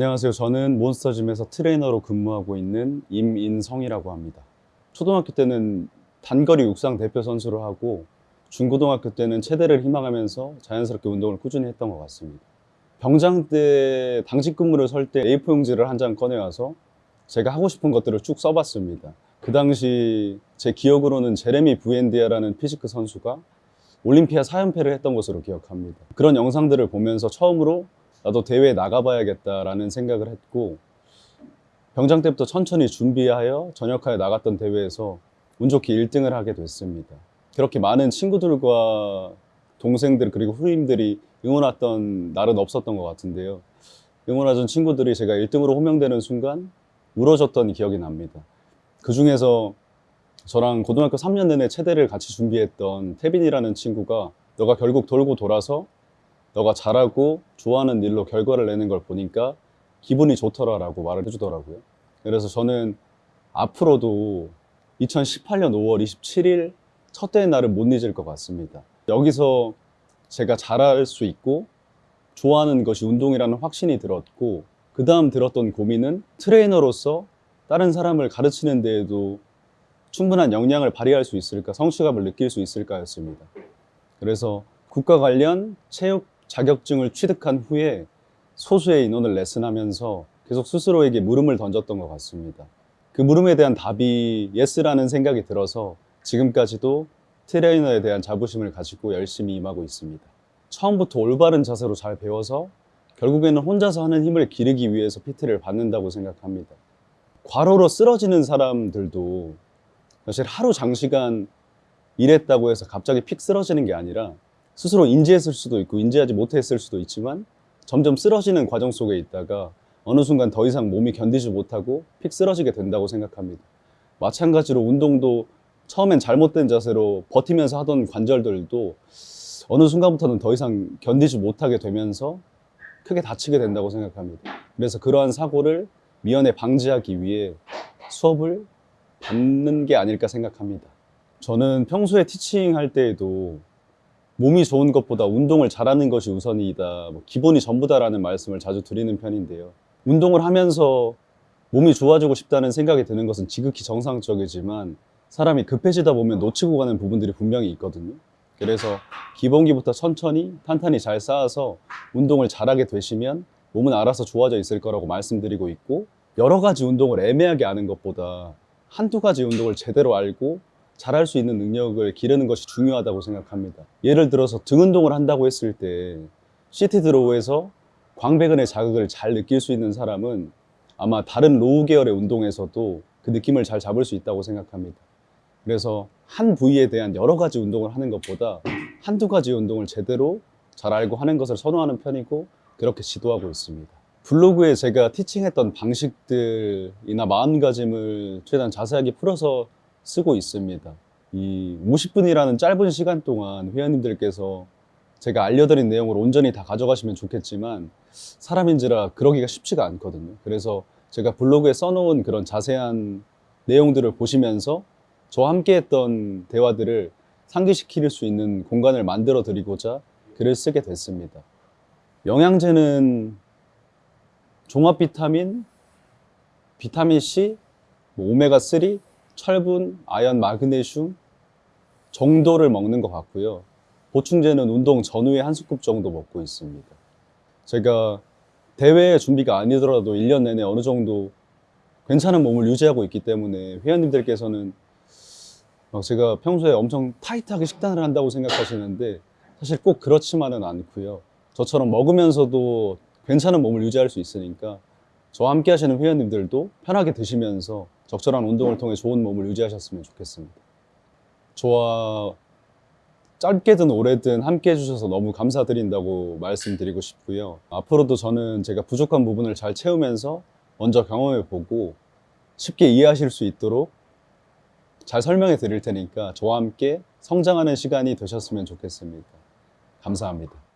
안녕하세요. 저는 몬스터짐에서 트레이너로 근무하고 있는 임인성이라고 합니다. 초등학교 때는 단거리 육상 대표 선수를 하고 중고등학교 때는 체대를 희망하면서 자연스럽게 운동을 꾸준히 했던 것 같습니다. 병장 때 당직 근무를 설 때 A4 용지를 한 장 꺼내와서 제가 하고 싶은 것들을 쭉 써봤습니다. 그 당시 제 기억으로는 제레미 부엔디아라는 physique 선수가 올림피아 4연패를 했던 것으로 기억합니다. 그런 영상들을 보면서 처음으로 나도 대회에 나가봐야겠다라는 생각을 했고 병장 때부터 천천히 준비하여 전역하여 나갔던 대회에서 운 좋게 1등을 하게 됐습니다. 그렇게 많은 친구들과 동생들 그리고 후임들이 응원했던 날은 없었던 것 같은데요. 응원하던 친구들이 제가 1등으로 호명되는 순간 울어줬던 기억이 납니다. 그 중에서 저랑 고등학교 3년 내내 체대를 같이 준비했던 태빈이라는 친구가 너가 결국 돌고 돌아서 너가 잘하고 좋아하는 일로 결과를 내는 걸 보니까 기분이 좋더라라고 말을 해주더라고요. 그래서 저는 앞으로도 2018년 5월 27일 첫 대회 날을 못 잊을 것 같습니다. 여기서 제가 잘할 수 있고 좋아하는 것이 운동이라는 확신이 들었고 그 다음 들었던 고민은 트레이너로서 다른 사람을 가르치는 데에도 충분한 역량을 발휘할 수 있을까, 성취감을 느낄 수 있을까였습니다. 그래서 국가 관련 체육 자격증을 취득한 후에 소수의 인원을 레슨하면서 계속 스스로에게 물음을 던졌던 것 같습니다. 그 물음에 대한 답이 yes라는 생각이 들어서 지금까지도 트레이너에 대한 자부심을 가지고 열심히 임하고 있습니다. 처음부터 올바른 자세로 잘 배워서 결국에는 혼자서 하는 힘을 기르기 위해서 PT를 받는다고 생각합니다. 과로로 쓰러지는 사람들도 사실 하루 장시간 일했다고 해서 갑자기 픽 쓰러지는 게 아니라 스스로 인지했을 수도 있고 인지하지 못했을 수도 있지만 점점 쓰러지는 과정 속에 있다가 어느 순간 더 이상 몸이 견디지 못하고 픽 쓰러지게 된다고 생각합니다. 마찬가지로 운동도 처음엔 잘못된 자세로 버티면서 하던 관절들도 어느 순간부터는 더 이상 견디지 못하게 되면서 크게 다치게 된다고 생각합니다. 그래서 그러한 사고를 미연에 방지하기 위해 수업을 받는 게 아닐까 생각합니다. 저는 평소에 티칭 할 때에도 몸이 좋은 것보다 운동을 잘하는 것이 우선이다. 뭐 기본이 전부다라는 말씀을 자주 드리는 편인데요. 운동을 하면서 몸이 좋아지고 싶다는 생각이 드는 것은 지극히 정상적이지만 사람이 급해지다 보면 놓치고 가는 부분들이 분명히 있거든요. 그래서 기본기부터 천천히 탄탄히 잘 쌓아서 운동을 잘하게 되시면 몸은 알아서 좋아져 있을 거라고 말씀드리고 있고 여러 가지 운동을 애매하게 아는 것보다 한두 가지 운동을 제대로 알고 잘할 수 있는 능력을 기르는 것이 중요하다고 생각합니다. 예를 들어서 등 운동을 한다고 했을 때 seated row에서 광배근의 자극을 잘 느낄 수 있는 사람은 아마 다른 row 계열의 운동에서도 그 느낌을 잘 잡을 수 있다고 생각합니다. 그래서 한 부위에 대한 여러 가지 운동을 하는 것보다 한두 가지 운동을 제대로 잘 알고 하는 것을 선호하는 편이고 그렇게 지도하고 있습니다. 블로그에 제가 티칭했던 방식들이나 마음가짐을 최대한 자세하게 풀어서 쓰고 있습니다. 이 50분이라는 짧은 시간 동안 회원님들께서 제가 알려드린 내용을 온전히 다 가져가시면 좋겠지만 사람인지라 그러기가 쉽지가 않거든요. 그래서 제가 블로그에 써놓은 그런 자세한 내용들을 보시면서 저와 함께 했던 대화들을 상기시킬 수 있는 공간을 만들어 드리고자 글을 쓰게 됐습니다. 영양제는 종합 비타민, 비타민 C, 뭐 오메가3, 철분, 아연, 마그네슘 정도를 먹는 것 같고요. 보충제는 운동 전후에 한 스쿱 정도 먹고 있습니다. 제가 대회 준비가 아니더라도 1년 내내 어느 정도 괜찮은 몸을 유지하고 있기 때문에 회원님들께서는 막 제가 평소에 엄청 타이트하게 식단을 한다고 생각하시는데 사실 꼭 그렇지만은 않고요. 저처럼 먹으면서도 괜찮은 몸을 유지할 수 있으니까 저와 함께 하시는 회원님들도 편하게 드시면서 적절한 운동을 통해 좋은 몸을 유지하셨으면 좋겠습니다. 저와 짧게든 오래든 함께 해주셔서 너무 감사드린다고 말씀드리고 싶고요. 앞으로도 저는 제가 부족한 부분을 잘 채우면서 먼저 경험해 보고 쉽게 이해하실 수 있도록 잘 설명해 드릴 테니까 저와 함께 성장하는 시간이 되셨으면 좋겠습니다. 감사합니다.